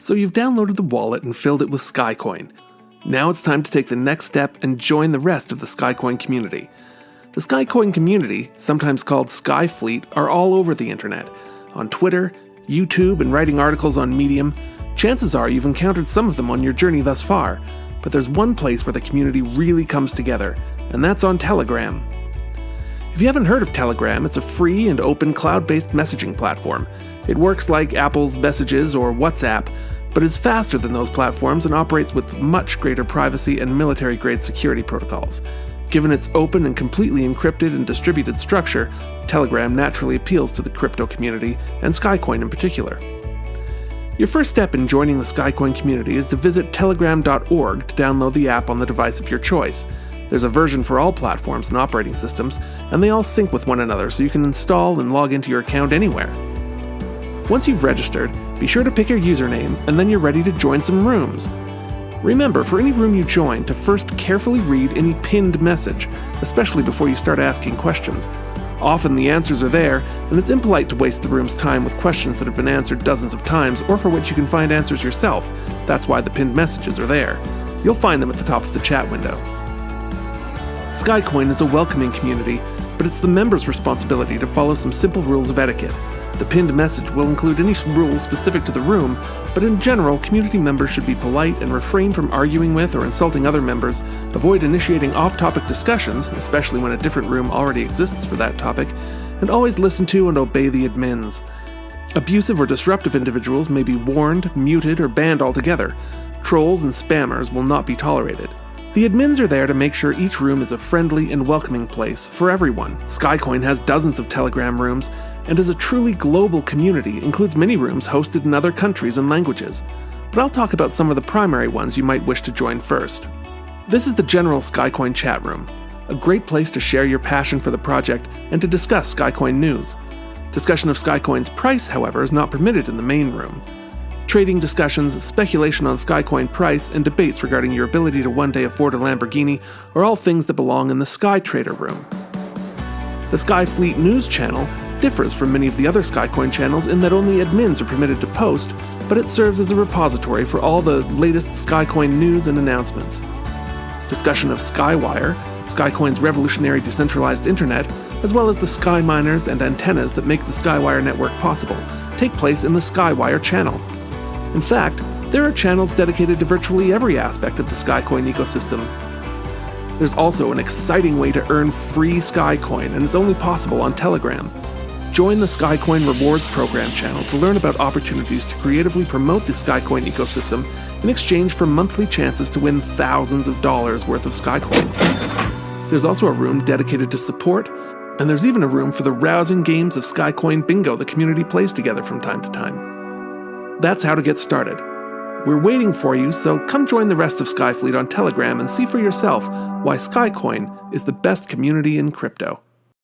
So you've downloaded the wallet and filled it with Skycoin. Now it's time to take the next step and join the rest of the Skycoin community. The Skycoin community, sometimes called Skyfleet, are all over the internet. On Twitter, YouTube, and writing articles on Medium, chances are you've encountered some of them on your journey thus far. But there's one place where the community really comes together, and that's on Telegram. If you haven't heard of Telegram, it's a free and open cloud based messaging platform. It works like Apple's Messages or WhatsApp, but is faster than those platforms and operates with much greater privacy and military grade security protocols. Given its open and completely encrypted and distributed structure, Telegram naturally appeals to the crypto community, and Skycoin in particular. Your first step in joining the Skycoin community is to visit telegram.org to download the app on the device of your choice. There's a version for all platforms and operating systems, and they all sync with one another so you can install and log into your account anywhere. Once you've registered, be sure to pick your username and then you're ready to join some rooms. Remember, for any room you join, to first carefully read any pinned message, especially before you start asking questions. Often the answers are there, and it's impolite to waste the room's time with questions that have been answered dozens of times or for which you can find answers yourself. That's why the pinned messages are there. You'll find them at the top of the chat window. Skycoin is a welcoming community, but it's the members' responsibility to follow some simple rules of etiquette. The pinned message will include any rules specific to the room, but in general, community members should be polite and refrain from arguing with or insulting other members, avoid initiating off topic discussions, especially when a different room already exists for that topic, and always listen to and obey the admins. Abusive or disruptive individuals may be warned, muted, or banned altogether. Trolls and spammers will not be tolerated. The admins are there to make sure each room is a friendly and welcoming place for everyone. Skycoin has dozens of Telegram rooms, and is a truly global community, includes many rooms hosted in other countries and languages. But I'll talk about some of the primary ones you might wish to join first. This is the general Skycoin chat room, a great place to share your passion for the project and to discuss Skycoin news. Discussion of Skycoin's price, however, is not permitted in the main room trading discussions, speculation on Skycoin price, and debates regarding your ability to one day afford a Lamborghini are all things that belong in the Sky Trader room. The Skyfleet News channel differs from many of the other Skycoin channels in that only admins are permitted to post, but it serves as a repository for all the latest Skycoin news and announcements. Discussion of Skywire, Skycoin's revolutionary decentralized internet, as well as the sky miners and antennas that make the Skywire network possible, take place in the Skywire channel. In fact, there are channels dedicated to virtually every aspect of the Skycoin ecosystem. There's also an exciting way to earn free Skycoin, and it's only possible on Telegram. Join the Skycoin Rewards Program channel to learn about opportunities to creatively promote the Skycoin ecosystem in exchange for monthly chances to win thousands of dollars worth of Skycoin. There's also a room dedicated to support, and there's even a room for the rousing games of Skycoin Bingo the community plays together from time to time. That's how to get started. We're waiting for you, so come join the rest of Skyfleet on Telegram and see for yourself why Skycoin is the best community in crypto.